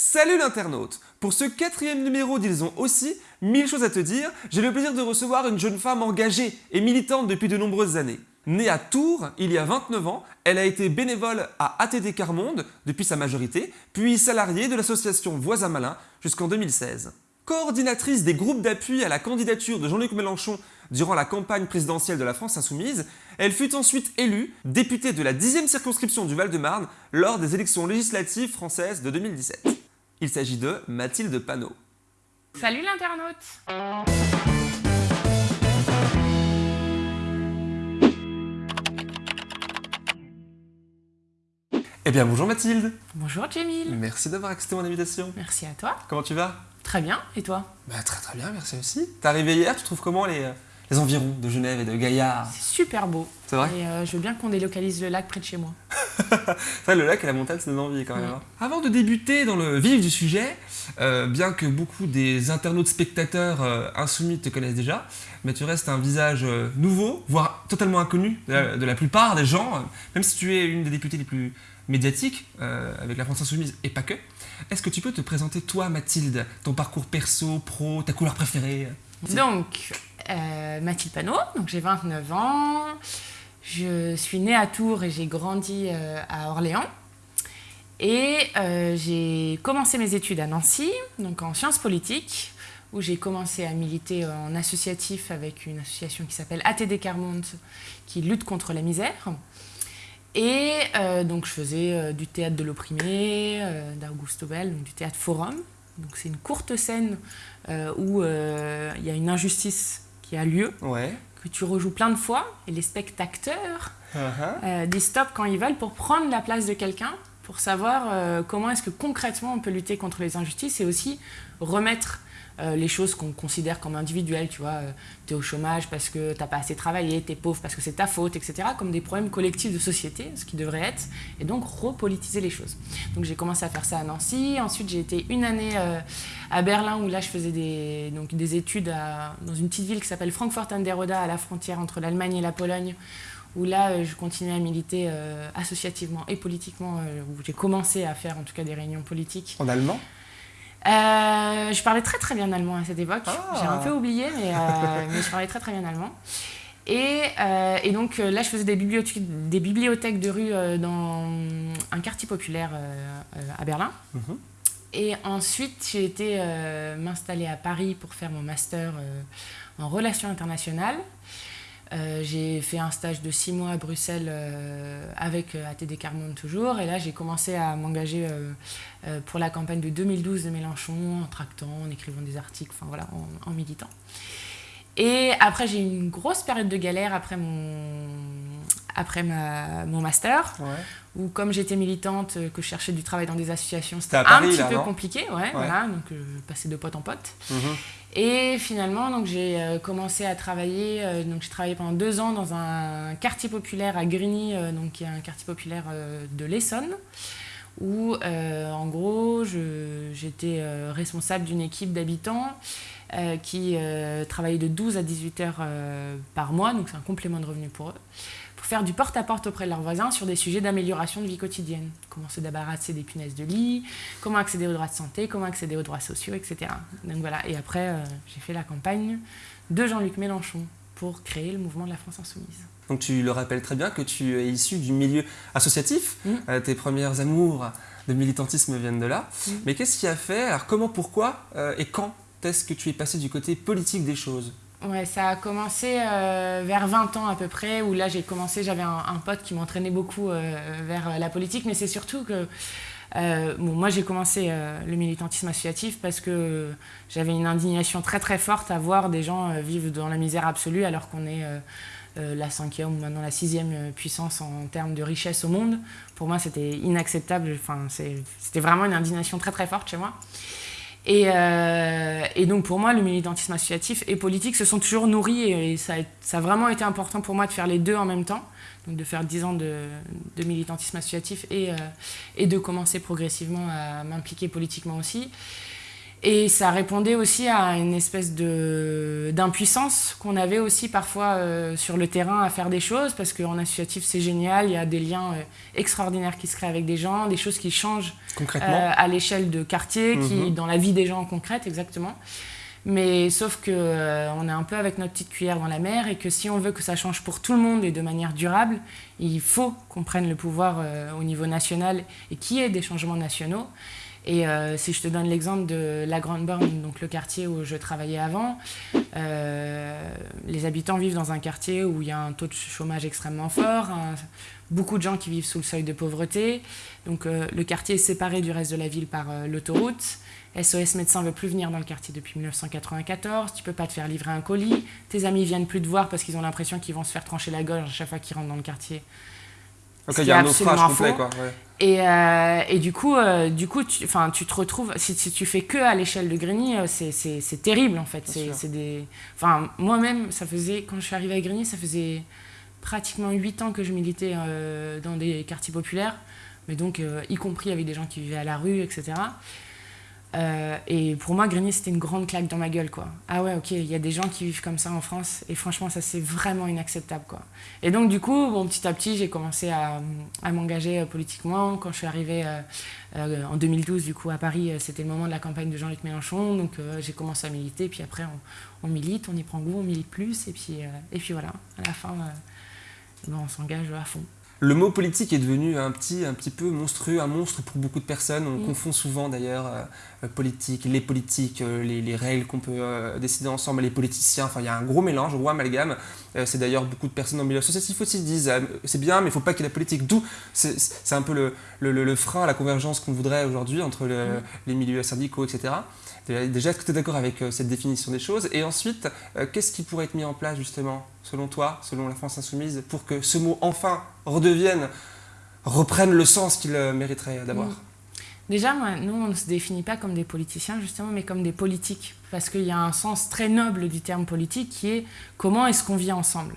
Salut l'internaute Pour ce quatrième numéro d'Ils ont aussi mille choses à te dire, j'ai le plaisir de recevoir une jeune femme engagée et militante depuis de nombreuses années. Née à Tours il y a 29 ans, elle a été bénévole à ATD Carmonde depuis sa majorité, puis salariée de l'association Voisin Malin jusqu'en 2016. Coordinatrice des groupes d'appui à la candidature de Jean-Luc Mélenchon durant la campagne présidentielle de la France Insoumise, elle fut ensuite élue députée de la 10e circonscription du Val-de-Marne lors des élections législatives françaises de 2017. Il s'agit de Mathilde Panot. Salut l'internaute Eh bien bonjour Mathilde Bonjour Jamil Merci d'avoir accepté mon invitation. Merci à toi. Comment tu vas? Très bien, et toi? Bah très très bien, merci aussi. T'es arrivé hier, tu trouves comment les, euh, les environs de Genève et de Gaillard C'est super beau. C'est vrai Et euh, je veux bien qu'on délocalise le lac près de chez moi. Vrai, le lac et la montagne, ça donne envie quand même. hein. Avant de débuter dans le vif du sujet, euh, bien que beaucoup des internautes spectateurs euh, insoumis te connaissent déjà, mais tu restes un visage nouveau, voire totalement inconnu de la, de la plupart des gens, même si tu es une des députées les plus médiatiques avec la France Insoumise et pas que. Est-ce que tu peux te présenter toi, Mathilde, ton parcours perso, pro, ta couleur préférée? Donc, euh, Mathilde Panot, donc j'ai 29 ans. Je suis née à Tours et j'ai grandi euh, à Orléans. Et euh, j'ai commencé mes études à Nancy, donc en sciences politiques, où j'ai commencé à militer en associatif avec une association qui s'appelle ATD Carmonde, qui lutte contre la misère. Et donc je faisais du théâtre de l'opprimé, d'Augusto Bell, donc du théâtre forum. Donc c'est une courte scène où il y a une injustice qui a lieu, Ouais. que tu rejoues plein de fois, et les spectateurs Uh-huh. euh, disent stop quand ils veulent pour prendre la place de quelqu'un, pour savoir euh, comment est-ce que concrètement on peut lutter contre les injustices et aussi remettre euh, les choses qu'on considère comme individuelles, tu vois, tu es au chômage parce que t'as pas assez travaillé, t'es pauvre parce que c'est ta faute, etc., comme des problèmes collectifs de société, ce qui devrait être, et donc repolitiser les choses. Donc j'ai commencé à faire ça à Nancy, ensuite j'ai été une année euh, à Berlin où là je faisais des, donc, des études dans une petite ville qui s'appelle Frankfurt an der à la frontière entre l'Allemagne et la Pologne, où là euh, je continuais à militer euh, associativement et politiquement, euh, où j'ai commencé à faire en tout cas des réunions politiques. En allemand? Euh, je parlais très très bien allemand à cette époque. Ah. J'ai un peu oublié, mais, euh, mais je parlais très très bien allemand. Et, euh, et donc là, je faisais des bibliothèques, des bibliothèques de rue dans un quartier populaire à Berlin. Mhm. Et ensuite, j'ai été m'installer à Paris pour faire mon master en relations internationales. Euh, j'ai fait un stage de six mois à Bruxelles euh, avec euh, ATD Carmonde toujours. Et là, j'ai commencé à m'engager pour la campagne de 2012 de Mélenchon, en tractant, en écrivant des articles, enfin voilà, en, militant. Et après, j'ai eu une grosse période de galère après mon, après mon master. Où comme j'étais militante, euh, que je cherchais du travail dans des associations, C'était un Paris, petit là, peu compliqué, ouais, voilà, donc euh, je passais de pote en pote. Mhm. Et finalement, donc j'ai euh, commencé à travailler. euh, donc j'ai travaillé pendant deux ans dans un quartier populaire à Grigny, euh, donc qui est un quartier populaire euh, de l'Essonne, où euh, en gros j'étais euh, responsable d'une équipe d'habitants euh, qui euh, travaillait de 12 à 18 heures euh, par mois, donc c'est un complément de revenu pour eux, faire du porte-à-porte auprès de leurs voisins sur des sujets d'amélioration de vie quotidienne. Comment se débarrasser des punaises de lit, comment accéder aux droits de santé, comment accéder aux droits sociaux, etc. Donc voilà, et après, euh, j'ai fait la campagne de Jean-Luc Mélenchon pour créer le mouvement de la France Insoumise. Donc tu le rappelles très bien que tu es issu du milieu associatif. Mm. Euh, tes premières amours de militantisme viennent de là. Mm. Mais qu'est-ce qui a fait? Alors comment, pourquoi euh, et quand est-ce que tu es passé du côté politique des choses? Ouais, ça a commencé euh, vers 20 ans à peu près, où là j'ai commencé, j'avais un, pote qui m'entraînait beaucoup euh, vers la politique, mais c'est surtout que euh, bon, moi j'ai commencé le militantisme associatif parce que j'avais une indignation très très forte à voir des gens vivre dans la misère absolue alors qu'on est la cinquième ou maintenant la sixième puissance en termes de richesse au monde. Pour moi c'était inacceptable, enfin, c'était vraiment une indignation très très forte chez moi. Et, euh, et donc pour moi, le militantisme associatif et politique se sont toujours nourris et, ça, a, vraiment été important pour moi de faire les deux en même temps, donc de faire 10 ans de, militantisme associatif euh, et de commencer progressivement à m'impliquer politiquement aussi. Et ça répondait aussi à une espèce d'impuissance qu'on avait aussi parfois euh, sur le terrain à faire des choses, parce qu'en associatif c'est génial, il y a des liens euh, extraordinaires qui se créent avec des gens, des choses qui changent euh, à l'échelle de quartier, qui, Mhm. dans la vie des gens concrète exactement. Mais sauf que on est un peu avec notre petite cuillère dans la mer et que si on veut que ça change pour tout le monde et de manière durable, il faut qu'on prenne le pouvoir au niveau national et qu'il y ait des changements nationaux. Et euh, si je te donne l'exemple de la Grande Borne, donc le quartier où je travaillais avant, euh, les habitants vivent dans un quartier où il y a un taux de chômage extrêmement fort, beaucoup de gens qui vivent sous le seuil de pauvreté. Donc euh, le quartier est séparé du reste de la ville par l'autoroute. SOS Médecins veut plus venir dans le quartier depuis 1994. Tu peux pas te faire livrer un colis. Tes amis viennent plus te voir parce qu'ils ont l'impression qu'ils vont se faire trancher la gorge à chaque fois qu'ils rentrent dans le quartier. Ce il y a un naufrage complet, quoi. ouais. Et, euh, et du coup, euh, du coup tu, tu te retrouves, si, si tu fais que à l'échelle de Grigny, euh, c'est- terrible en fait. C'est des... enfin, Moi-même, ça faisait, quand je suis arrivée à Grigny, ça faisait pratiquement 8 ans que je militais euh, dans des quartiers populaires, mais donc y compris avec des gens qui vivaient à la rue, etc. Euh, et pour moi, Grigny, c'était une grande claque dans ma gueule, quoi. Ah ouais, ok, il y a des gens qui vivent comme ça en France, et franchement, ça, c'est vraiment inacceptable, quoi. Et donc, du coup, bon, petit à petit, j'ai commencé à, à m'engager euh, politiquement. Quand je suis arrivée euh, euh, en 2012, du coup, à Paris, c'était le moment de la campagne de Jean-Luc Mélenchon, donc j'ai commencé à militer, puis après, on, on milite, on y prend goût, on milite plus, et puis, et puis voilà, à la fin, ben, on s'engage à fond. Le mot politique est devenu un petit, un petit peu monstrueux, un monstre pour beaucoup de personnes. On Mm. confond souvent d'ailleurs politique, les politiques, euh, les, les règles qu'on peut euh, décider ensemble, les politiciens. Enfin, il y a un gros mélange, un gros amalgame. Euh, c'est d'ailleurs beaucoup de personnes dans le milieu associatif aussi disent euh, c'est bien, mais il faut pas qu'il y ait la politique. D'où c'est un peu le, le, le- frein à la convergence qu'on voudrait aujourd'hui entre le- Mm. les milieux syndicaux, etc. Déjà, est-ce que tu es d'accord avec euh, cette définition des choses? Et ensuite, euh, qu'est-ce qui pourrait être mis en place justement, selon toi, selon la France insoumise, pour que ce mot enfin redevienne, reprenne le sens qu'il euh, mériterait d'avoir? Mm. Déjà, nous, on ne se définit pas comme des politiciens, justement, mais comme des politiques. Parce qu'il y a un sens très noble du terme politique qui est comment est-ce qu'on vit ensemble.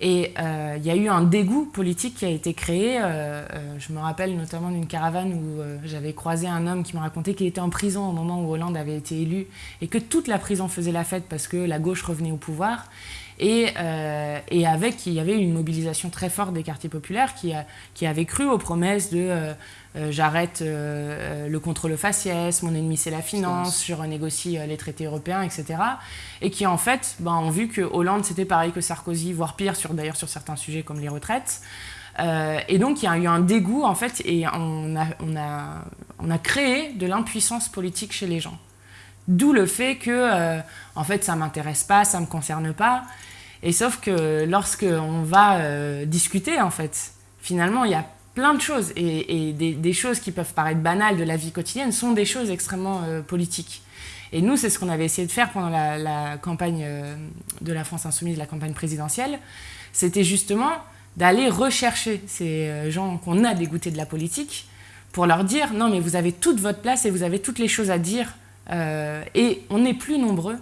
Et euh, il y a eu un dégoût politique qui a été créé. euh, euh, je me rappelle notamment d'une caravane où j'avais croisé un homme qui me racontait qu'il était en prison au moment où Hollande avait été élu et que toute la prison faisait la fête parce que la gauche revenait au pouvoir. Et, avec, il y avait une mobilisation très forte des quartiers populaires qui, a, qui avaient cru aux promesses de j'arrête euh, euh, le contrôle faciès, mon ennemi c'est la finance, je renégocie euh, les traités européens, etc. Et qui en fait ben, ont vu que Hollande c'était pareil que Sarkozy, voire pire sur, d'ailleurs sur certains sujets comme les retraites. Euh, et donc il y a eu un dégoût en fait et on a, on a, on a créé de l'impuissance politique chez les gens. D'où le fait que euh, en fait ça m'intéresse pas, ça me concerne pas. Et sauf que lorsque on va euh, discuter en fait, finalement il y a plein de choses et, des, choses qui peuvent paraître banales de la vie quotidienne sont des choses extrêmement euh, politiques. Et nous, c'est ce qu'on avait essayé de faire pendant la, campagne euh, de la France insoumise, la campagne présidentielle. C'était justement d'aller rechercher ces euh, gens qu'on a dégoûtés de la politique pour leur dire non, mais vous avez toute votre place et vous avez toutes les choses à dire. et on est plus nombreux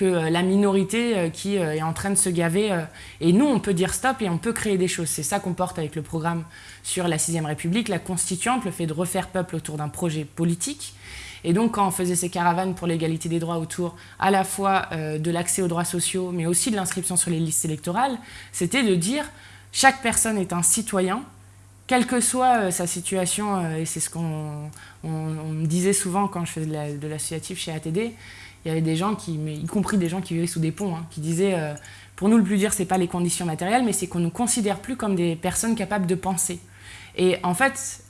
que euh, la minorité euh, qui euh, est en train de se gaver. et nous, on peut dire stop et on peut créer des choses. C'est ça qu'on porte avec le programme sur la Sixième République, la constituante, le fait de refaire peuple autour d'un projet politique. Et donc, quand on faisait ces caravanes pour l'égalité des droits autour à la fois de l'accès aux droits sociaux, mais aussi de l'inscription sur les listes électorales, c'était de dire chaque personne est un citoyen, quelle que soit sa situation, et c'est ce qu'on on, on me disait souvent quand je faisais de l'associatif chez ATD, il y avait des gens qui, y compris des gens qui vivaient sous des ponts, hein, qui disaient euh, pour nous le plus dur c'est pas les conditions matérielles, mais c'est qu'on nous considère plus comme des personnes capables de penser. Et en fait,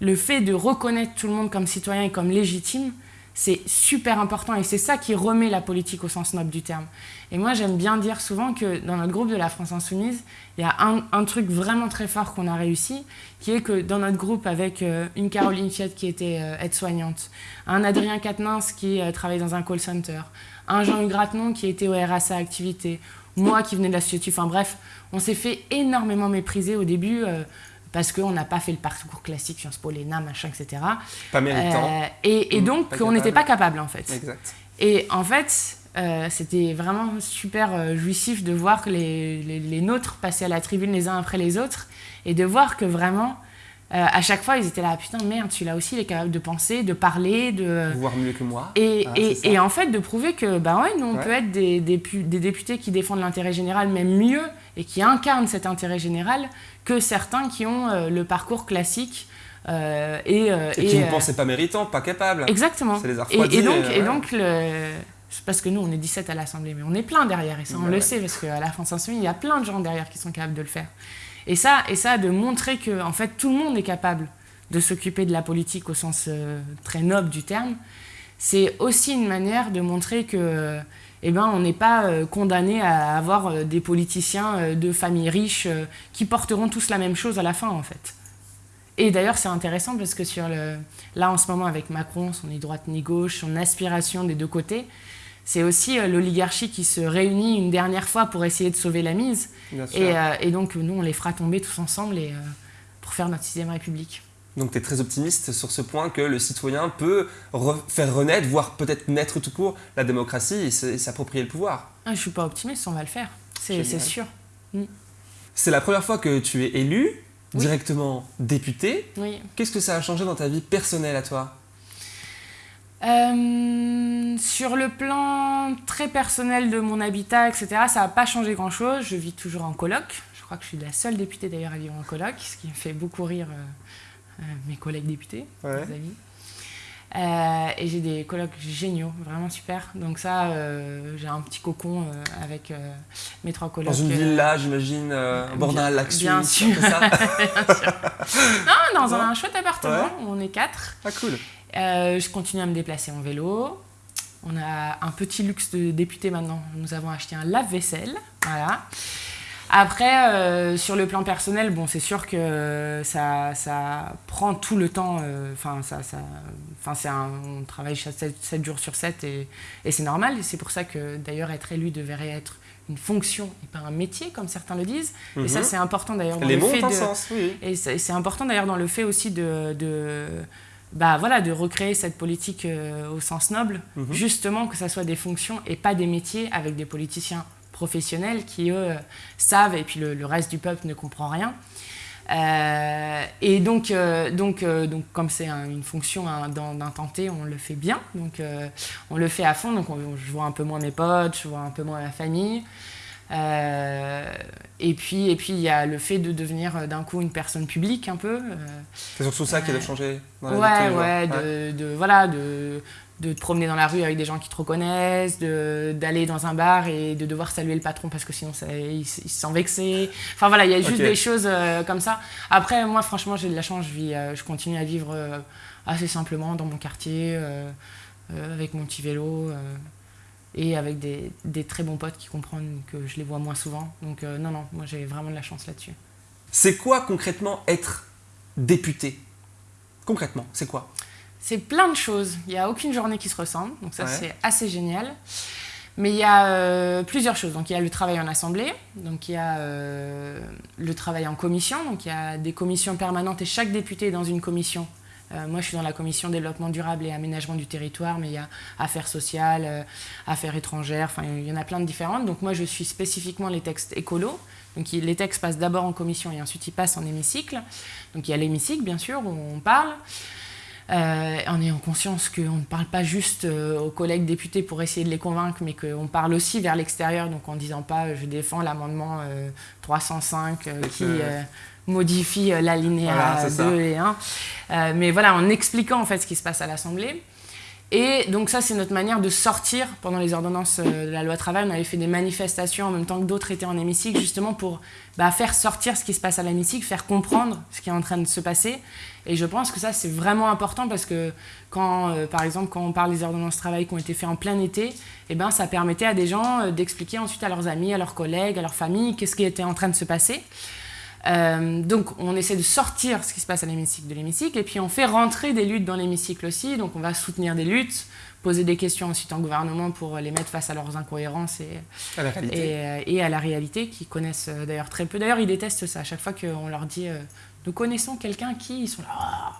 le fait de reconnaître tout le monde comme citoyen et comme légitime, c'est super important et c'est ça qui remet la politique au sens noble du terme. Et moi, j'aime bien dire souvent que dans notre groupe de la France Insoumise, il y a un, truc vraiment très fort qu'on a réussi, qui est que dans notre groupe, avec euh, une Caroline Fiat qui était euh, aide-soignante, un Adrien Quatennens qui euh, travaillait dans un call center, un Jean-Hugues qui était au RSA Activité, moi qui venais de l'associatif, enfin bref, on s'est fait énormément mépriser au début. Parce qu'on n'a pas fait le parcours classique Sciences Po, l'ENA, machin, etc. Pas méritant. Euh, et, et Mm, donc, on n'était pas capable, en fait. Exact. Et en fait, euh, c'était vraiment super euh, jouissif de voir que les, les, les nôtres passaient à la tribune les uns après les autres et de voir que vraiment, à chaque fois, ils étaient là, putain, merde, celui-là aussi, il est capable de penser, de parler, de. Voir mieux que moi. Et, Ah, en fait, de prouver que, bah ouais, nous, on Ouais. peut être des, des, pu- des députés qui défendent l'intérêt général, même mieux, et qui incarnent cet intérêt général, que certains qui ont euh, le parcours classique. euh, et, euh, Et qui ne euh, pensaient pas méritants, pas capables. Exactement. Ça les a Et, refroidis, et donc, euh, et donc le... parce que nous, on est 17 à l'Assemblée, mais on est plein derrière, et ça, on Ouais, le ouais. sait, parce qu'à la France Insoumise, il y a plein de gens derrière qui sont capables de le faire. Et ça, et ça de montrer que, en fait, tout le monde est capable de s'occuper de la politique au sens euh, très noble du terme, c'est aussi une manière de montrer que, eh ben, on n'est pas euh, condamné à avoir euh, des politiciens de familles riches qui porteront tous la même chose à la fin, en fait. Et d'ailleurs, c'est intéressant parce que sur le, là, en ce moment, avec Macron, son ni droite ni gauche, son aspiration des deux côtés, c'est aussi euh, l'oligarchie qui se réunit une dernière fois pour essayer de sauver la mise. Et, euh, et donc, nous, on les fera tomber tous ensemble et, euh, pour faire notre sixième République. Donc tu es très optimiste sur ce point que le citoyen peut re- faire renaître, voire peut-être naître tout court, la démocratie et s'approprier le pouvoir. Ah, je suis pas optimiste, on va le faire. C'est sûr. C'est la première fois que tu es élu, Oui. directement député. Oui. Qu'est-ce que ça a changé dans ta vie personnelle à toi? Euh, sur le plan très personnel de mon habitat, etc., ça n'a pas changé grand-chose. Je vis toujours en coloc. Je crois que je suis la seule députée d'ailleurs à vivre en coloc, ce qui me fait beaucoup rire euh, euh, mes collègues députés, Ouais. mes amis. Euh, et j'ai des colocs géniaux, vraiment super. Donc ça, euh, j'ai un petit cocon euh, avec euh, mes trois colocs. Dans une villa, j'imagine, euh, au bord d'un lac bien sûr. c'est ça Non, dans Non un chouette appartement, où on est quatre. Ah cool. Euh, je continue à me déplacer en vélo. On a un petit luxe de député maintenant. Nous avons acheté un lave-vaisselle. Voilà. Après, euh, sur le plan personnel, bon, c'est sûr que ça, ça prend tout le temps. euh, Enfin, ça, ça, c'est un, on travaille 7, jours sur 7 et, et c'est normal. C'est pour ça que d'ailleurs être élu devrait être une fonction et pas un métier, comme certains le disent. Et ça, Mhm. c'est important d'ailleurs dans Les le fait de, sens, oui. et c'est c'est important d'ailleurs dans le fait aussi de, de, bah, voilà, de recréer cette politique euh, au sens noble, Mhm. justement que ça soit des fonctions et pas des métiers avec des politiciens professionnels qui, eux, savent et puis le, le reste du peuple ne comprend rien. Euh, et donc, euh, donc, euh, donc, comme c'est un- une fonction hein, d'un d'un temps T, on le fait bien. Donc, on le fait à fond. Donc, on- je vois un peu moins mes potes, je vois un peu moins ma famille. Euh, et puis, et puis, il y a le fait de devenir euh, d'un coup une personne publique un peu. euh, C'est surtout ça qui a changé dans la vie ouais, jours. ouais, de, de- voilà, de, de te promener dans la rue avec des gens qui te reconnaissent, de- d'aller dans un bar et de devoir saluer le patron parce que sinon ça, il, il se sent vexé. Enfin voilà, il y a juste des choses euh, comme ça. Après, moi, franchement, j'ai de la chance, je, vis, euh, je continue à vivre euh, assez simplement dans mon quartier, avec mon petit vélo. Et avec des, des très bons potes qui comprennent que je les vois moins souvent. Donc euh, non, non, moi j'ai vraiment de la chance là-dessus. C'est quoi concrètement être député? Concrètement, c'est quoi? C'est plein de choses. Il n'y a aucune journée qui se ressemble, donc ça Ouais. c'est assez génial. Mais il y a euh, plusieurs choses. Donc il y a le travail en assemblée, donc il y a euh, le travail en commission, donc il y a des commissions permanentes et chaque député est dans une commission. Euh, moi je suis dans la commission développement durable et aménagement du territoire, mais il y a affaires sociales, euh, affaires étrangères, enfin il y en a plein de différentes. Donc moi je suis spécifiquement les textes écolos. Donc les textes passent d'abord en commission et ensuite ils passent en hémicycle. Donc il y a l'hémicycle bien sûr où on parle. Euh, en ayant conscience qu'on ne parle pas juste euh, aux collègues députés pour essayer de les convaincre, mais qu'on parle aussi vers l'extérieur, donc en disant pas je défends l'amendement euh, 305 euh, qui modifie euh, l'alinéa Voilà, c'est ça. 2 et 1. Euh, mais voilà, en expliquant en fait ce qui se passe à l'Assemblée. Et donc ça, c'est notre manière de sortir pendant les ordonnances euh, de la loi travail. On avait fait des manifestations en même temps que d'autres étaient en hémicycle, justement pour bah, faire sortir ce qui se passe à l'hémicycle, faire comprendre ce qui est en train de se passer. Et je pense que ça, c'est vraiment important parce que quand, euh, par exemple, quand on parle des ordonnances travail qui ont été faites en plein été, eh ben, ça permettait à des gens euh, d'expliquer ensuite à leurs amis, à leurs collègues, à leurs familles, qu'est-ce qui était en train de se passer. Euh, donc on essaie de sortir ce qui se passe à l'hémicycle de l'hémicycle et puis on fait rentrer des luttes dans l'hémicycle aussi. Donc on va soutenir des luttes, poser des questions ensuite en gouvernement pour les mettre face à leurs incohérences et, à la réalité et, euh, et à la réalité qu'ils connaissent euh, d'ailleurs très peu. D'ailleurs ils détestent ça à chaque fois qu'on leur dit euh, nous connaissons quelqu'un qui ils sont là. Ah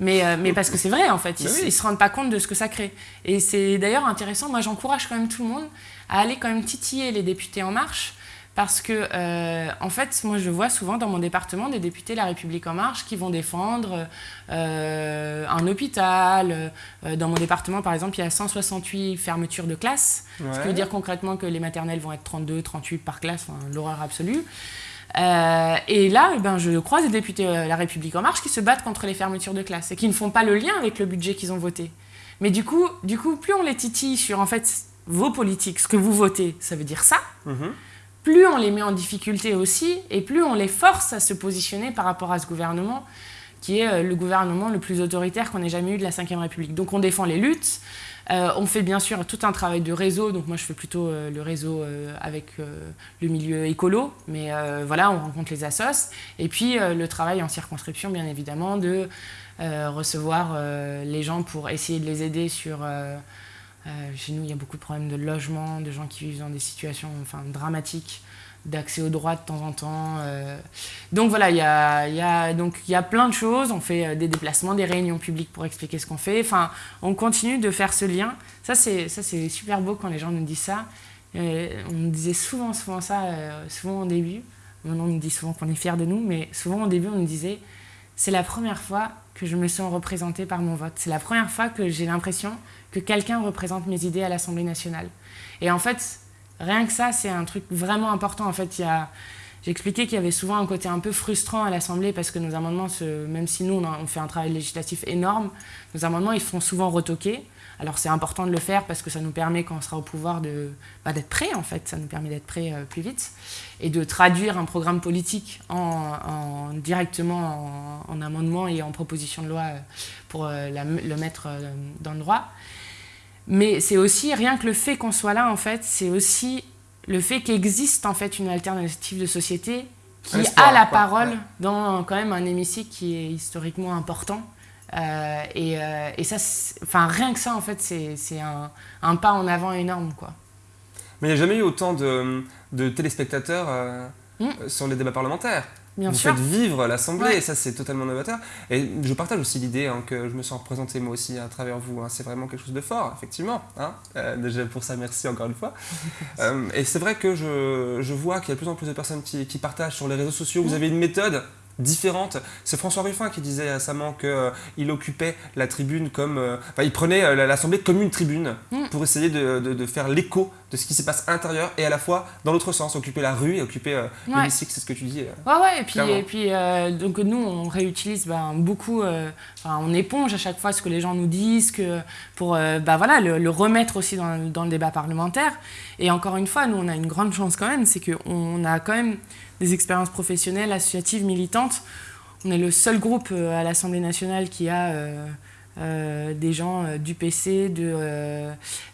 mais, euh, mais parce que c'est vrai en fait, ils, oui. ils se rendent pas compte de ce que ça crée. Et c'est d'ailleurs intéressant, moi j'encourage quand même tout le monde à aller quand même titiller les députés En Marche parce que, euh, en fait, moi, je vois souvent dans mon département des députés La République En Marche qui vont défendre euh, un hôpital. Euh, dans mon département, par exemple, il y a 168 fermetures de classes, ce qui veut dire concrètement que les maternelles vont être 32, 38 par classe, l'horreur absolue. et là, eh ben, je croise des députés La République En Marche qui se battent contre les fermetures de classes et qui ne font pas le lien avec le budget qu'ils ont voté. Mais du coup, du coup, plus on les titille sur en fait vos politiques, ce que vous votez, ça veut dire ça. Mhm plus on les met en difficulté aussi, et plus on les force à se positionner par rapport à ce gouvernement, qui est euh, le gouvernement le plus autoritaire qu'on ait jamais eu de la Ve République. Donc on défend les luttes, euh, on fait bien sûr tout un travail de réseau, donc moi je fais plutôt euh, le réseau avec le milieu écolo, mais voilà, on rencontre les assos, et puis le travail en circonscription, bien évidemment, de recevoir les gens pour essayer de les aider sur chez nous, il y a beaucoup de problèmes de logement, de gens qui vivent dans des situations enfin, dramatiques, d'accès aux droits de temps en temps. Euh. Donc voilà, il y a, y, a, y a plein de choses. On fait euh, des déplacements, des réunions publiques pour expliquer ce qu'on fait. Enfin, on continue de faire ce lien. Ça, c'est super beau quand les gens nous disent ça. on nous disait souvent, souvent ça, souvent au début. Maintenant, on nous dit souvent qu'on est fiers de nous, mais souvent au début, on nous disait c'est la première fois que je me sens représentée par mon vote. C'est la première fois que j'ai l'impression que quelqu'un représente mes idées à l'Assemblée nationale. Et en fait, rien que ça, c'est un truc vraiment important. En fait, expliqué qu'il y avait souvent un côté un peu frustrant à l'Assemblée parce que nos amendements, même si nous, on fait un travail législatif énorme, nos amendements, ils font souvent retoquer. Alors c'est important de le faire parce que ça nous permet, quand on sera au pouvoir, bah, d'être prêt en fait, ça nous permet d'être prêt euh, plus vite et de traduire un programme politique en, directement en, amendement et en proposition de loi euh, pour euh, le mettre dans le droit. Mais c'est aussi, rien que le fait qu'on soit là en fait, c'est aussi le fait qu'existe en fait une alternative de société qui a la parole dans quand même un hémicycle qui est historiquement important euh, euh, et, ça, enfin rien que ça, en fait, c'est un, un, pas en avant énorme, quoi. Mais il n'y a jamais eu autant de, de téléspectateurs euh, hmm. sur les débats parlementaires. Bien Vous sûr. faites vivre l'Assemblée, et ça c'est totalement novateur. Et je partage aussi l'idée hein, que je me sens représenté moi aussi à travers vous. Hein. C'est vraiment quelque chose de fort, effectivement. Hein. déjà pour ça, merci encore une fois. et c'est vrai que je, je vois qu'il y a de plus en plus de personnes qui, qui partagent sur les réseaux sociaux. Vous hmm. avez une méthode différente. C'est François Ruffin qui disait récemment qu'il euh, occupait la tribune comme... Euh, enfin, il prenait euh, l'Assemblée comme une tribune mm. pour essayer de, faire l'écho de ce qui se passe à l'intérieur et à la fois dans l'autre sens, occuper la rue et occuper l'hémicycle, c'est ce que tu dis. ouais, ouais, et puis, et puis donc nous, on réutilise ben, beaucoup, on éponge à chaque fois ce que les gens nous disent que, pour ben, voilà, le, remettre aussi dans, dans le débat parlementaire. Et encore une fois, nous, on a une grande chance quand même, c'est qu'on a quand même des expériences professionnelles, associatives, militantes. On est le seul groupe euh, à l'Assemblée nationale qui a euh, euh, des gens du PC, de,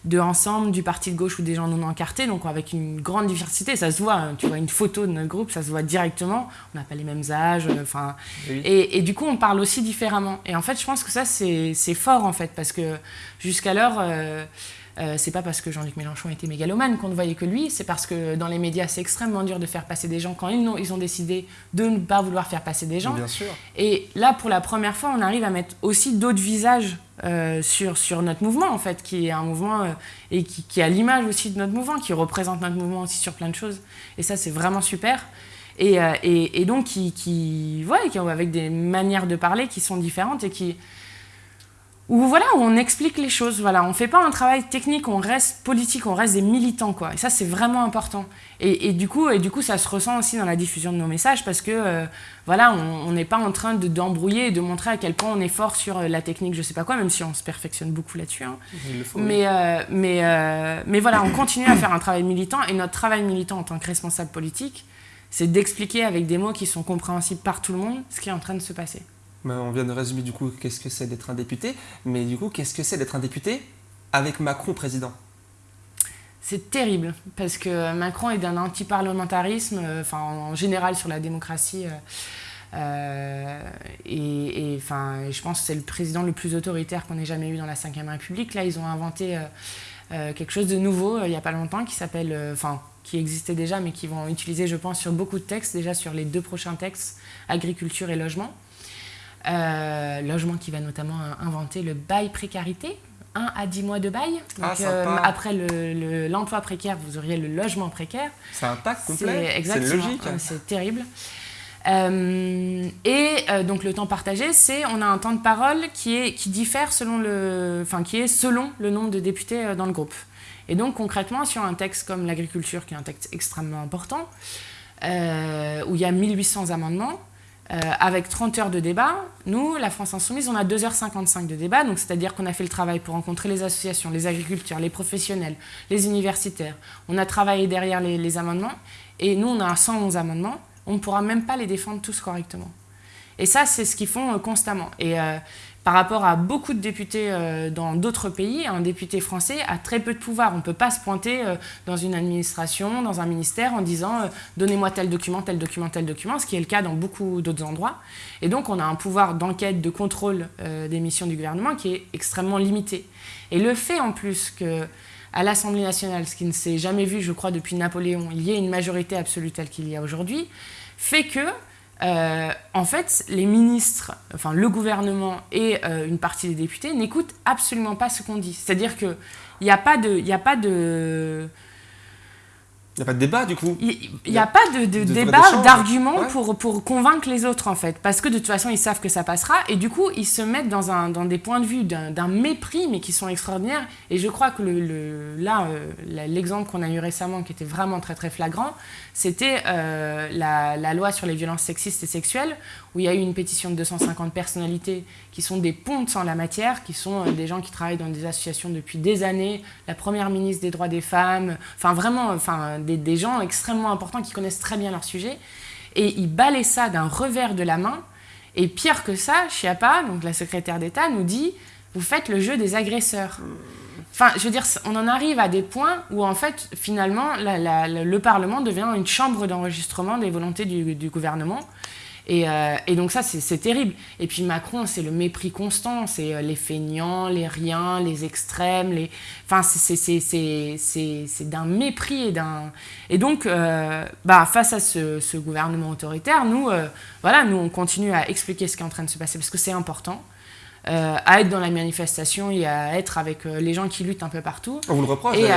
de Ensemble, du Parti de gauche ou des gens non encartés, donc avec une grande diversité. Ça se voit, hein. tu vois une photo de notre groupe, ça se voit directement. On n'a pas les mêmes âges, enfin. Et, et, du coup, on parle aussi différemment. Et en fait, je pense que ça, c'est fort, en fait, parce que jusqu'alors euh, c'est pas parce que Jean-Luc Mélenchon était mégalomane qu'on ne voyait que lui, c'est parce que dans les médias, c'est extrêmement dur de faire passer des gens quand ils ont, ils ont décidé de ne pas vouloir faire passer des gens. Bien sûr. Et là, pour la première fois, on arrive à mettre aussi d'autres visages euh, sur, sur notre mouvement, en fait, qui est un mouvement euh, et qui, qui a l'image aussi de notre mouvement, qui représente notre mouvement aussi sur plein de choses. Et ça, c'est vraiment super. Et, et, et donc, qui, qui, ouais, qui, avec des manières de parler qui sont différentes et qui, où voilà, on explique les choses. Voilà, on fait pas un travail technique, on reste politique, on reste des militants, quoi. Et ça, c'est vraiment important. Et, du coup, et du coup, ça se ressent aussi dans la diffusion de nos messages parce que, euh, voilà, on n'est pas en train de d'embrouiller et de montrer à quel point on est fort sur euh, la technique, je sais pas quoi, même si on se perfectionne beaucoup là-dessus. Hein. Mais, euh, mais, mais voilà, on continue à faire un travail militant et notre travail militant en tant que responsable politique, c'est d'expliquer avec des mots qui sont compréhensibles par tout le monde ce qui est en train de se passer. On vient de résumer du coup qu'est-ce que c'est d'être un député, mais du coup qu'est-ce que c'est d'être un député avec Macron président? C'est terrible parce que Macron est d'un anti-parlementarisme, euh, en général sur la démocratie. Euh, euh, et, je pense que c'est le président le plus autoritaire qu'on ait jamais eu dans la Ve République. Là, ils ont inventé quelque chose de nouveau il n'y a pas longtemps qui s'appelle, enfin, qui existait déjà, mais qui vont utiliser, je pense, sur beaucoup de textes, déjà sur les deux prochains textes, agriculture et logement. Euh, logement qui va notamment inventer le bail précarité. 1 à 10 mois de bail. Ah, sympa. après le- l'emploi précaire, vous auriez le logement précaire. C'est un pack complet. C'est logique. euh, C'est terrible. Euh, et euh, donc le temps partagé, c'est on a un temps de parole qui est qui diffère selon le, enfin qui est selon le nombre de députés euh, dans le groupe. Et donc concrètement sur un texte comme l'agriculture, qui est un texte extrêmement important, euh, où il y a 1800 amendements, euh, avec 30 heures de débat, nous, la France Insoumise, on a 2h55 de débat, donc c'est-à-dire qu'on a fait le travail pour rencontrer les associations, les agriculteurs, les professionnels, les universitaires. On a travaillé derrière les, amendements, et nous, on a 111 amendements, on ne pourra même pas les défendre tous correctement. Et ça, c'est ce qu'ils font euh, constamment. Euh, par rapport à beaucoup de députés euh, dans d'autres pays, un député français a très peu de pouvoir. On ne peut pas se pointer euh, dans une administration, dans un ministère, en disant euh, donnez-moi tel document, tel document, tel document, ce qui est le cas dans beaucoup d'autres endroits. Et donc, on a un pouvoir d'enquête, de contrôle des missions du gouvernement qui est extrêmement limité. Et le fait en plus que à l'Assemblée nationale, ce qui ne s'est jamais vu, je crois, depuis Napoléon, il y ait une majorité absolue telle qu'il y a aujourd'hui, fait que euh, en fait, les ministres, enfin le gouvernement et euh, une partie des députés n'écoutent absolument pas ce qu'on dit. C'est-à-dire qu'il n'y a pas de, il y a pas de, Il n'y a pas de débat du coup. il n'y a pas de, de de débat, d'argument Ouais. pour, pour convaincre les autres, en fait. Parce que de toute façon, ils savent que ça passera. Et du coup, ils se mettent dans, un, dans des points de vue d'un mépris, mais qui sont extraordinaires. Et je crois que le, le- là, euh, l'exemple qu'on a eu récemment, qui était vraiment très, très flagrant, c'était euh, la, la loi sur les violences sexistes et sexuelles, où il y a eu une pétition de 250 personnalités qui sont des pontes en la matière, qui sont euh, des gens qui travaillent dans des associations depuis des années, la première ministre des droits des femmes, enfin vraiment enfin, des, gens extrêmement importants qui connaissent très bien leur sujet. Et ils balaient ça d'un revers de la main. Et pire que ça, Chiappa, donc la secrétaire d'État, nous dit Vous faites le jeu des agresseurs. Enfin, je veux dire, on en arrive à des points où, en fait, finalement, le Parlement devient une chambre d'enregistrement des volontés du gouvernement. Et, euh, et donc ça, c'est terrible. Et puis Macron, c'est le mépris constant. C'est euh, les feignants, les riens, les extrêmes. Les... Enfin, c'est- d'un mépris et d'un... Et donc, euh, bah, face à ce, ce gouvernement autoritaire, nous, euh, voilà, nous, on continue à expliquer ce qui est en train de se passer parce que c'est important. Euh, à être dans la manifestation et à être avec euh, les gens qui luttent un peu partout. On vous le reproche Et.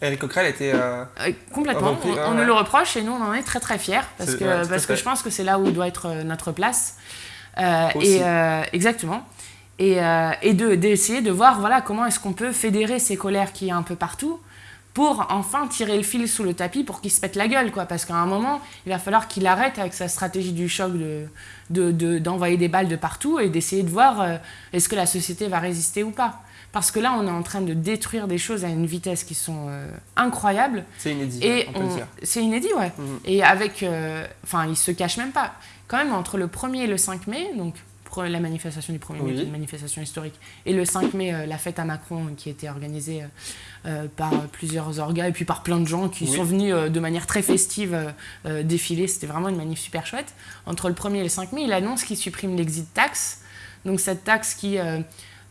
Eric Coquerel était. euh, Euh, complètement, Repris, on, ouais, on ouais. nous le reproche et nous on en est très très fiers parce que, ouais, parce que je pense que c'est là où doit être euh, notre place. Euh, et exactement. Et, et de- d'essayer de, voir voilà, comment est-ce qu'on peut fédérer ces colères qui y a un peu partout pour enfin tirer le fil sous le tapis pour qu'il se pète la gueule. Quoi. Parce qu'à un moment, il va falloir qu'il arrête avec sa stratégie du choc de, de- de- d'envoyer des balles de partout et d'essayer de voir est-ce que la société va résister ou pas. Parce que là, on est en train de détruire des choses à une vitesse qui sont euh, incroyables. C'est inédit, Et on peut le dire. c'est inédit, ouais. Mhm. Et avec. euh, Enfin, il se cache même pas. Quand même, entre le 1er et le 5 mai, donc la manifestation du 1er mai, Oui. une manifestation historique, et le 5 mai, euh, la fête à Macron, qui était organisée euh, par plusieurs orgas et puis par plein de gens qui Oui. sont venus euh, de manière très festive défiler. C'était vraiment une manif super chouette. Entre le 1er et le 5 mai, il annonce qu'il supprime l'exit tax. Donc, cette taxe qui.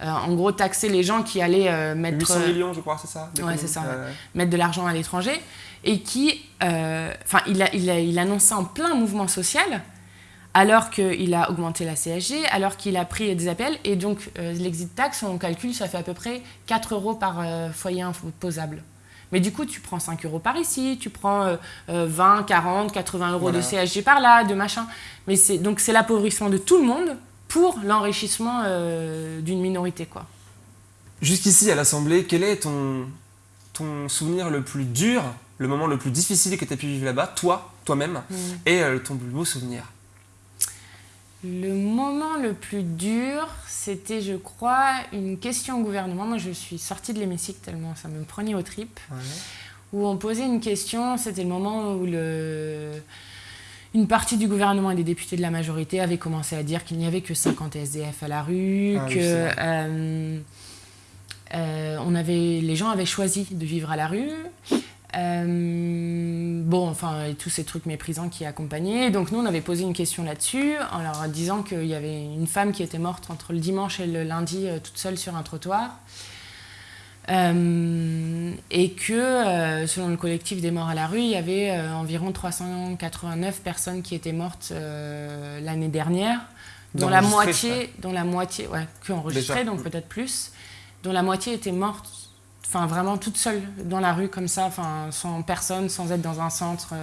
Euh, en gros, taxait les gens qui allaient euh, mettre. 800 euh, millions, je crois, c'est ça Ouais, c'est ça, ouais. Mettre de l'argent à l'étranger, et qui, enfin, il, a, il, a, il annonce ça en plein mouvement social, alors qu'il a augmenté la CSG, alors qu'il a pris des appels, et donc l'exit tax, on calcule, ça fait à peu près 4 euros par foyer imposable. Mais du coup, tu prends 5 euros par ici, tu prends euh, euh, 20, 40, 80 euros Voilà. de CSG par là, de machin. Mais c'est donc c'est l'appauvrissement de tout le monde pour l'enrichissement euh, d'une minorité, quoi. Jusqu'ici, à l'Assemblée, quel est ton, ton souvenir le plus dur, le moment le plus difficile que tu as pu vivre là-bas, toi, toi-même, et euh, ton plus beau souvenir? Le moment le plus dur, c'était, je crois, une question au gouvernement. Moi, je suis sortie de l'hémicycle tellement ça me prenait aux tripes. Où on posait une question, c'était le moment où le... une partie du gouvernement et des députés de la majorité avaient commencé à dire qu'il n'y avait que 50 SDF à la rue, Ah que euh, euh, on avait, les gens avaient choisi de vivre à la rue. Euh, bon, enfin, et tous ces trucs méprisants qui accompagnaient. Donc nous, on avait posé une question là-dessus, en leur disant qu'il y avait une femme qui était morte entre le dimanche et le lundi, toute seule sur un trottoir. Euh, et que, euh, selon le collectif des morts à la rue, il y avait euh, environ 389 personnes qui étaient mortes euh, l'année dernière, dont la moitié, dont la moitié, ouais, que enregistrées, donc peut-être plus, dont la moitié était morte, enfin vraiment toute seule dans la rue comme ça, enfin sans personne, sans être dans un centre.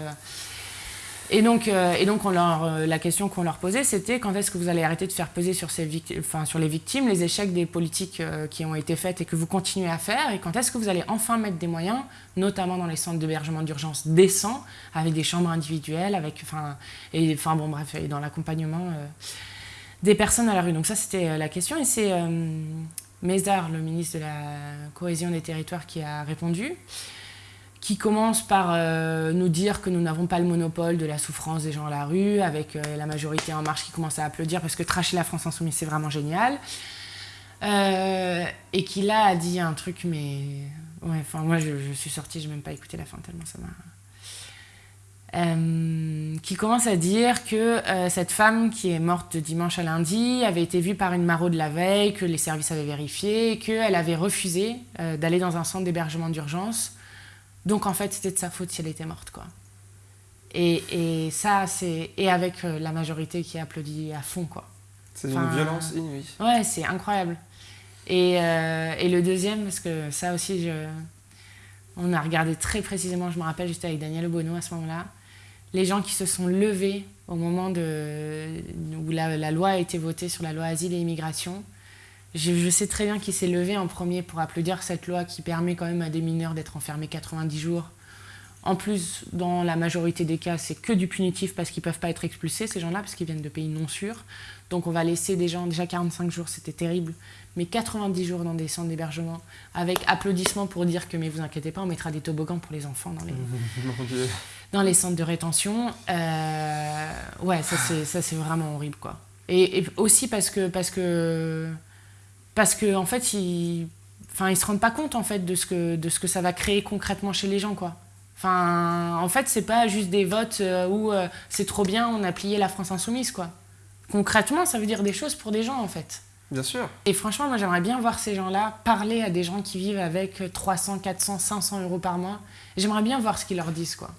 Et donc, euh, et donc on leur, euh, la question qu'on leur posait, c'était quand est-ce que vous allez arrêter de faire peser sur, ces sur les victimes les échecs des politiques euh, qui ont été faites et que vous continuez à faire, et quand est-ce que vous allez enfin mettre des moyens, notamment dans les centres d'hébergement d'urgence décents, avec des chambres individuelles, avec, enfin, et, enfin bon bref, dans l'accompagnement des personnes à la rue? Donc ça, c'était la question, et c'est Mézard, le ministre de la Cohésion des Territoires, qui a répondu qui commence par euh, nous dire que nous n'avons pas le monopole de la souffrance des gens à la rue, avec euh, la majorité en marche qui commence à applaudir parce que tracher la France Insoumise, c'est vraiment génial. Euh, et qui là a dit un truc, mais... Ouais, enfin, moi, je, suis sortie, je n'ai même pas écouté la fin tellement ça m'a... qui commence à dire que cette femme qui est morte de dimanche à lundi avait été vue par une maraude la veille, que les services avaient vérifié, qu'elle avait refusé d'aller dans un centre d'hébergement d'urgence donc en fait, c'était de sa faute si elle était morte, quoi. Et, et ça, c'est... Et avec euh, la majorité qui applaudit à fond, quoi. C'est une violence inouïe. Ouais, c'est incroyable. Et, euh, et, le deuxième, parce que ça aussi, je... on a regardé très précisément, je me rappelle, j'étais avec Daniel Obono à ce moment-là, les gens qui se sont levés au moment de... où la, la loi a été votée sur la loi asile et immigration, je, sais très bien qu'il s'est levé en premier pour applaudir cette loi qui permet quand même à des mineurs d'être enfermés 90 jours. En plus, dans la majorité des cas, c'est que du punitif parce qu'ils ne peuvent pas être expulsés, ces gens-là, parce qu'ils viennent de pays non sûrs. Donc on va laisser des gens, déjà 45 jours, c'était terrible, mais 90 jours dans des centres d'hébergement, avec applaudissements pour dire que, mais vous inquiétez pas, on mettra des toboggans pour les enfants dans les, dans les centres de rétention. Euh, ouais, ça c'est vraiment horrible, quoi. Et, et, aussi parce que, parce que parce qu'en en fait, ils enfin ils se rendent pas compte en fait de ce que de ce que ça va créer concrètement chez les gens quoi. Enfin en fait c'est pas juste des votes euh, où euh, c'est trop bien on a plié la France insoumise quoi. Concrètement ça veut dire des choses pour des gens en fait. Bien sûr. Et franchement moi j'aimerais bien voir ces gens là parler à des gens qui vivent avec 300 400 500 euros par mois. J'aimerais bien voir ce qu'ils leur disent quoi.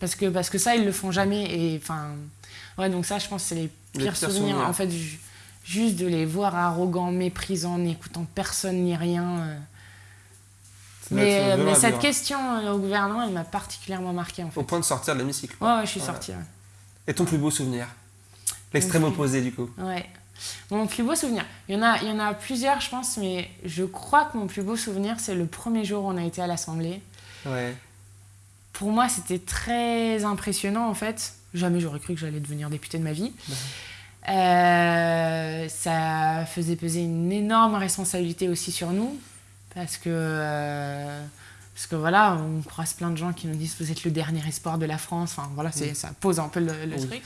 Parce que parce que ça ils le font jamais et enfin ouais donc ça je pense c'est les pires, souvenirs. en fait juste de les voir arrogants, méprisants, n'écoutant personne ni rien. Euh. Mais, mais cette question euh, au gouvernement, elle m'a particulièrement marqué en fait. Au point de sortir de l'hémicycle. Ouais, ouais, je suis sortie. Et ton plus beau souvenir L'extrême opposé du coup. Ouais. Mon plus beau souvenir. Il y, en a, il y en a plusieurs, je pense, mais je crois que mon plus beau souvenir, c'est le premier jour où on a été à l'Assemblée. Ouais. Pour moi, c'était très impressionnant en fait. Jamais j'aurais cru que j'allais devenir députée de ma vie. Euh, ça faisait peser une énorme responsabilité aussi sur nous, parce que, euh, parce que voilà, on croise plein de gens qui nous disent vous êtes le dernier espoir de la France. Enfin voilà, ça pose un peu le, truc.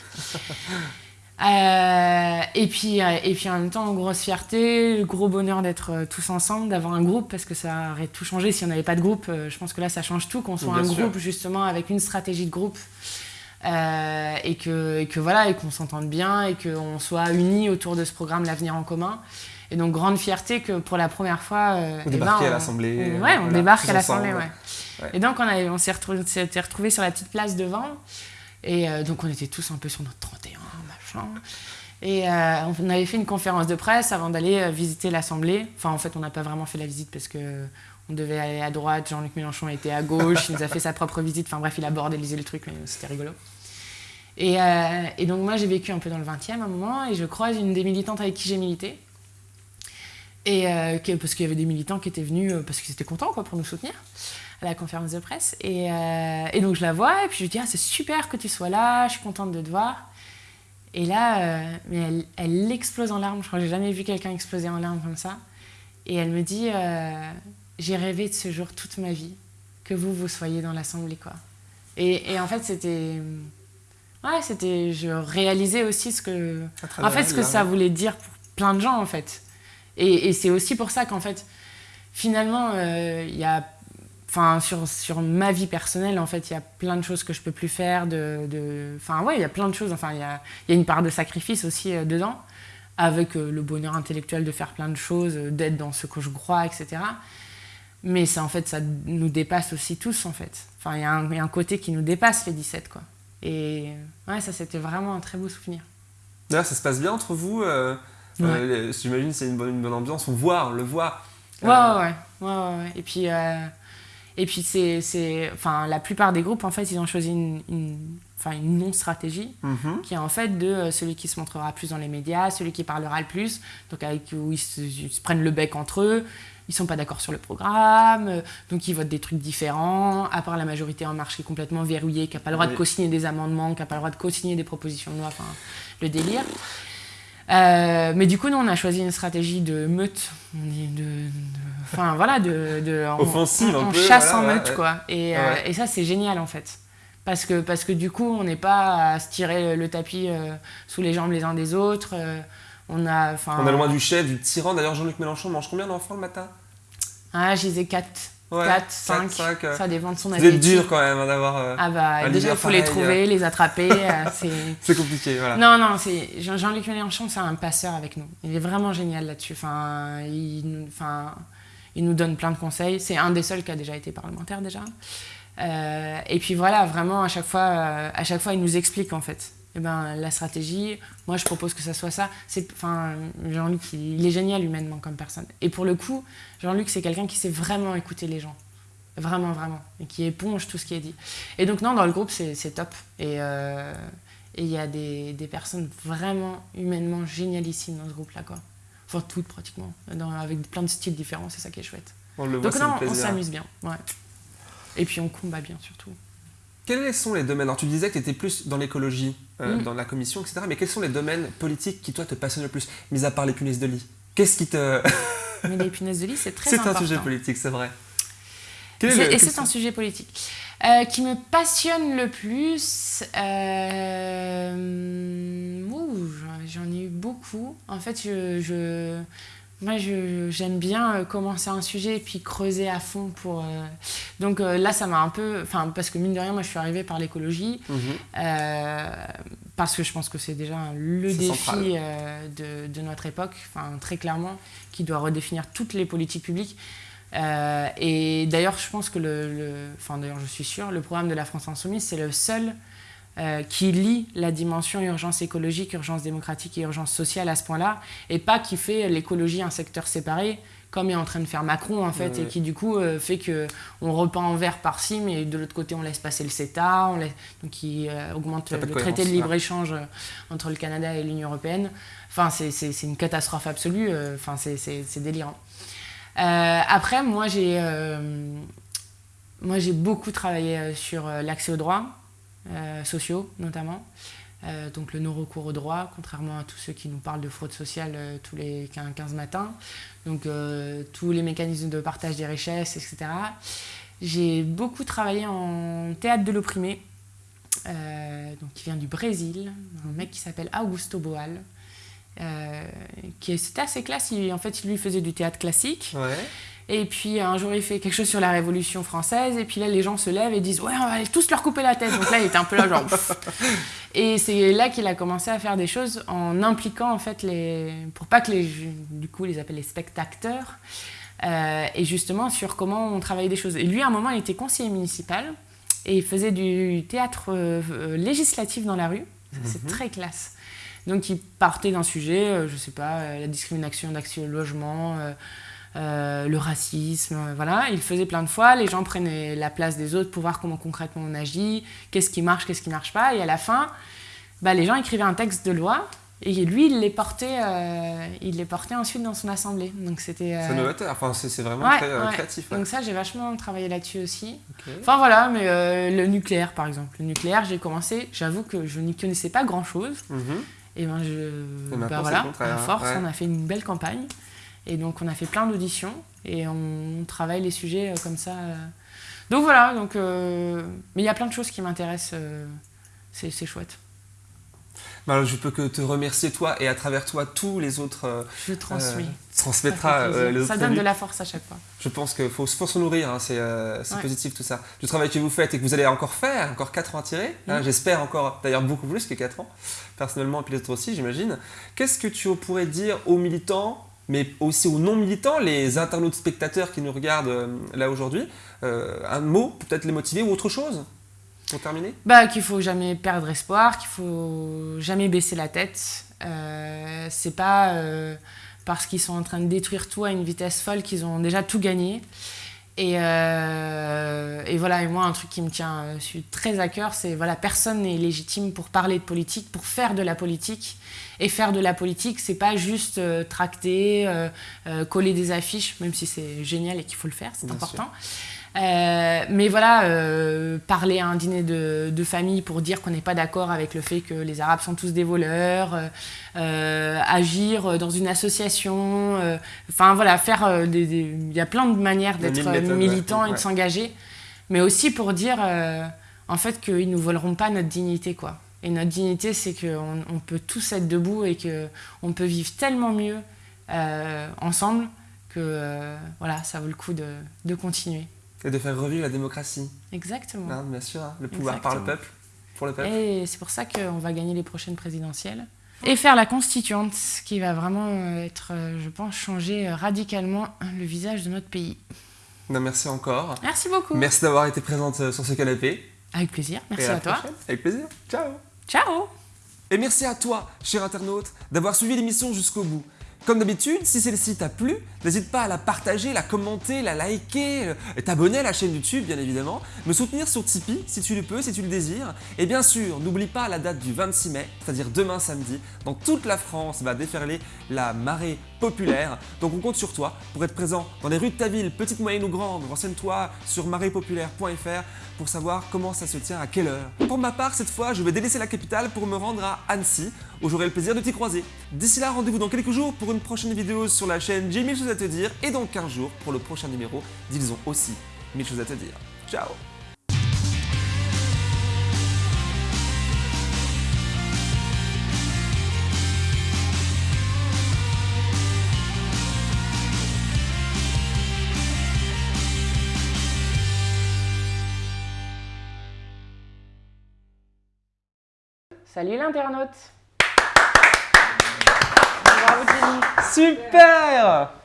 Euh, et, puis, et puis en même temps, grosse fierté, gros bonheur d'être tous ensemble, d'avoir un groupe, parce que ça aurait tout changé si on n'avait pas de groupe. Je pense que là, ça change tout, qu'on soit un groupe justement avec une stratégie de groupe. Euh, et, que, que, voilà et qu'on s'entende bien et qu'on soit unis autour de ce programme l'avenir en commun. Et donc grande fierté que pour la première fois euh, on eh ben, à l'Assemblée ouais on débarque à l'Assemblée ouais. et donc on, a, on s'est retrouvés retrouvé sur la petite place devant. Et euh, donc on était tous un peu sur notre 31 machin. Et euh, on avait fait une conférence de presse avant d'aller visiter l'Assemblée. Enfin, en fait, on n'a pas vraiment fait la visite parce que on devait aller à droite, Jean-Luc Mélenchon était à gauche, il nous a fait sa propre visite, enfin bref, il a bordélisé le truc, mais c'était rigolo. Et, euh, donc moi j'ai vécu un peu dans le 20e à un moment, et je croise une des militantes avec qui j'ai milité, et, euh, parce qu'il y avait des militants qui étaient venus euh, parce qu'ils étaient contents pour nous soutenir à la conférence de presse. Et, et donc je la vois, et puis je lui dis, ah, c'est super que tu sois là, je suis contente de te voir. Et là, mais elle, elle, explose en larmes, je crois que j'ai jamais vu quelqu'un exploser en larmes comme ça. Et elle me dit, j'ai rêvé de ce jour toute ma vie, que vous, vous soyez dans l'Assemblée, quoi. Et, et, en fait, c'était... Ouais, c'était... Je réalisais aussi ce que... En fait, ce que ça voulait dire pour plein de gens, en fait. Et, et c'est aussi pour ça qu'en fait, finalement, euh, il y a... Enfin, sur, sur ma vie personnelle, en fait, il y a plein de choses que je peux plus faire. De, de... Enfin, ouais, il y a plein de choses. Enfin, il y a, y a une part de sacrifice aussi euh, dedans, avec euh, le bonheur intellectuel de faire plein de choses, d'être dans ce que je crois, etc. Mais ça, en fait, ça nous dépasse aussi tous, en fait. Enfin, il y, a un côté qui nous dépasse, les 17, quoi. Et ouais, ça, c'était vraiment un très beau souvenir. D'ailleurs, ça se passe bien entre vous euh, euh J'imagine c'est une bonne, une bonne ambiance. On voit, on le voit. Ouais, ouais, ouais, ouais, Et puis, euh, et puis c'est, enfin, la plupart des groupes, en fait, ils ont choisi une, enfin, une non-stratégie, mhm. qui est en fait de euh, celui qui se montrera plus dans les médias, celui qui parlera le plus, donc avec, où ils se, prennent le bec entre eux, ils sont pas d'accord sur le programme, euh, donc ils votent des trucs différents, à part la majorité en marche qui est complètement verrouillée, qui n'a pas le droit de co-signer des amendements, qui n'a pas le droit de co-signer des propositions de loi, enfin, le délire. Euh, mais du coup, nous, on a choisi une stratégie de meute, de, enfin voilà, de, de offensive on, un peu, chasse en meute, quoi. Et, et ça, c'est génial en fait parce que, parce que du coup, on n'est pas à se tirer le tapis euh, sous les jambes les uns des autres. Euh, on, a, on est loin du chef, du tyran. D'ailleurs, Jean-Luc Mélenchon mange combien d'enfants le matin? Ah, je disais 4. 4, 5, ça dépend de son appétit. C'est dur quand même hein, d'avoir. ah bah déjà il faut les trouver, les attraper. c'est compliqué, voilà. Non, non, Jean-Luc Mélenchon, c'est un passeur avec nous. Il est vraiment génial là-dessus. Enfin, il, enfin, il nous donne plein de conseils. C'est un des seuls qui a déjà été parlementaire déjà. Euh, et puis voilà, vraiment, à chaque fois, euh, à chaque fois il nous explique en fait. Eh ben, la stratégie, moi je propose que ça soit ça. Enfin, Jean-Luc, il, est génial humainement comme personne. Et pour le coup, Jean-Luc, c'est quelqu'un qui sait vraiment écouter les gens. Vraiment, vraiment. Et qui éponge tout ce qui est dit. Et donc, non, dans le groupe, c'est top. Euh, et il y a des, des, personnes vraiment humainement génialissimes dans ce groupe-là, quoi. Enfin, toutes pratiquement. avec plein de styles différents, c'est ça qui est chouette. On le donc, non, on s'amuse bien. Ouais. Et puis on combat bien surtout. Quels sont les domaines? Alors tu disais que tu étais plus dans l'écologie, euh, mm. dans la commission, etc. Mais quels sont les domaines politiques qui toi te passionnent le plus, mis à part les punaises de lit? Qu'est-ce qui te... mais les punaises de lit, c'est très important. C'est un sujet politique, c'est vrai. et c'est un sujet politique. Euh, qui me passionne le plus, euh... j'en ai eu beaucoup. En fait, je moi, j'aime bien euh, commencer un sujet et puis creuser à fond pour. Euh, donc euh, là, ça m'a un peu. Enfin, parce que mine de rien, moi, je suis arrivée par l'écologie. Mhm. parce que je pense que c'est déjà le défi de, de, notre époque, enfin, très clairement, qui doit redéfinir toutes les politiques publiques. et d'ailleurs, je pense que le. Enfin, d'ailleurs, je suis sûre, le programme de la France Insoumise, c'est le seul euh, qui lie la dimension urgence écologique, urgence démocratique et urgence sociale à ce point-là, et pas qui fait l'écologie un secteur séparé, comme est en train de faire Macron en fait, et qui du coup euh, fait que on repeint en vert par-ci, mais de l'autre côté on laisse passer le CETA, on donc qui euh, augmente le traité de libre-échange entre le Canada et l'Union européenne. Enfin, c'est une catastrophe absolue, enfin, c'est délirant. après, moi j'ai moi j'ai beaucoup travaillé sur l'accès au droit, euh, sociaux notamment. Euh, donc le non-recours au droit, contrairement à tous ceux qui nous parlent de fraude sociale euh, tous les 15 matins. Donc tous les mécanismes de partage des richesses, etc. J'ai beaucoup travaillé en théâtre de l'opprimé, donc qui vient du Brésil, un mec qui s'appelle Augusto Boal. qui c'était assez classe, en fait il lui faisait du théâtre classique. Et puis un jour, il fait quelque chose sur la Révolution française. Et puis là, les gens se lèvent et disent Ouais, on va tous leur couper la tête. Donc là, il était un peu là, genre. Et c'est là qu'il a commencé à faire des choses en impliquant, en fait, les. Pour pas que les. Du coup, les appelle les spectateurs. Euh, et justement, sur comment on travaillait des choses. Et lui, à un moment, il était conseiller municipal. Et il faisait du théâtre euh, législatif dans la rue. C'est mhm. très classe. Donc, il partait d'un sujet, euh, je sais pas, la discrimination d'accès au logement euh, le racisme, euh, voilà. Il faisait plein de fois, les gens prenaient la place des autres pour voir comment concrètement on agit, qu'est-ce qui marche, qu'est-ce qui ne marche pas. Et à la fin, bah, les gens écrivaient un texte de loi et lui, il les portait, euh, il les portait ensuite dans son assemblée. Donc c'était. C'est novateur. Enfin, c'est vraiment très créatif. Donc ça, j'ai vachement travaillé là-dessus aussi. Enfin voilà, mais le nucléaire, par exemple, le nucléaire, j'ai commencé. J'avoue que je n'y connaissais pas grand-chose. Mhm. Et ben je, bah, voilà, à force, on a fait une belle campagne. Et donc on a fait plein d'auditions et on travaille les sujets euh, comme ça. Euh. Donc voilà, donc, euh, mais il y a plein de choses qui m'intéressent, c'est chouette. Bah, je peux que te remercier toi et à travers toi tous les autres. je transmets. transmettra les autres. Ça donne de la force à chaque fois. Je pense qu'il faut, faut se nourrir, hein, c'est positif tout ça. Du travail que vous faites et que vous allez encore faire, encore 4 ans à tirer, hein, j'espère encore d'ailleurs beaucoup plus que 4 ans, personnellement et puis les autres aussi j'imagine. Qu'est-ce que tu pourrais dire aux militants mais aussi aux non-militants, les internautes spectateurs qui nous regardent euh, là aujourd'hui. Euh, un mot, peut-être les motiver ou autre chose pour terminer? Bah, Qu'il faut jamais perdre espoir, qu'il faut jamais baisser la tête. Euh, c'est pas parce qu'ils sont en train de détruire tout à une vitesse folle, qu'ils ont déjà tout gagné. Et, euh, et, voilà, et moi, un truc qui me tient euh, je suis très à cœur, c'est voilà, personne n'est légitime pour parler de politique, pour faire de la politique. Et faire de la politique, c'est pas juste euh, tracter, euh, coller des affiches, même si c'est génial et qu'il faut le faire, c'est important. Euh, mais voilà, euh, parler à un dîner de, de famille pour dire qu'on n'est pas d'accord avec le fait que les Arabes sont tous des voleurs, euh, agir dans une association, enfin voilà, faire des, il y a plein de manières d'être militant et de s'engager, mais aussi pour dire en fait qu'ils nous voleront pas notre dignité quoi. Et notre dignité, c'est qu'on on peut tous être debout et qu'on peut vivre tellement mieux ensemble que voilà, ça vaut le coup de, de continuer. Et de faire revivre la démocratie. Exactement. Hein, bien sûr, hein, le pouvoir par le peuple, pour le peuple. Et c'est pour ça qu'on va gagner les prochaines présidentielles. Et faire la constituante, ce qui va vraiment être, euh, je pense, changer radicalement le visage de notre pays. Non, merci encore. Merci beaucoup. Merci d'avoir été présente euh, sur ce canapé. Avec plaisir, merci à, à toi. Avec plaisir. Ciao. Ciao. Et merci à toi, cher internaute, d'avoir suivi l'émission jusqu'au bout. Comme d'habitude, si celle-ci t'a plu, n'hésite pas à la partager, la commenter, la liker, euh, t'abonner à la chaîne YouTube bien évidemment, me soutenir sur Tipeee si tu le peux, si tu le désires. Et bien sûr, n'oublie pas la date du 26 mai, c'est-à-dire demain samedi, dans toute la France va déferler la marée populaire. Donc on compte sur toi pour être présent dans les rues de ta ville, petite, moyenne ou grande. Renseigne-toi sur maréepopulaire.fr pour savoir comment ça se tient, à quelle heure. Pour ma part, cette fois, je vais délaisser la capitale pour me rendre à Annecy, où j'aurai le plaisir de t'y croiser. D'ici là, rendez-vous dans quelques jours pour une prochaine vidéo sur la chaîne J'ai mille choses à te dire, et dans 15 jours pour le prochain numéro d'Ils ont aussi mille choses à te dire. Ciao Salut l'internaute. Bravo Jenny Super